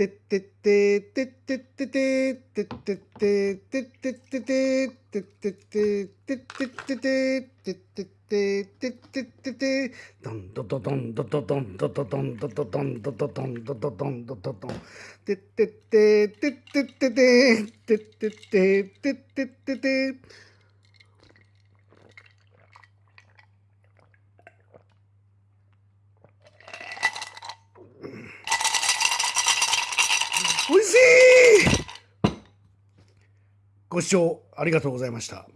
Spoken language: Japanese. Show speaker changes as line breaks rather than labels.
てってっててってってててってっててってってててってっててってってててってっててってっててドンドドドンドドドンドドドンドドドンドドドンドドドンドドドンてってっててってってててってっててってってて美味しいご視聴ありがとうございました。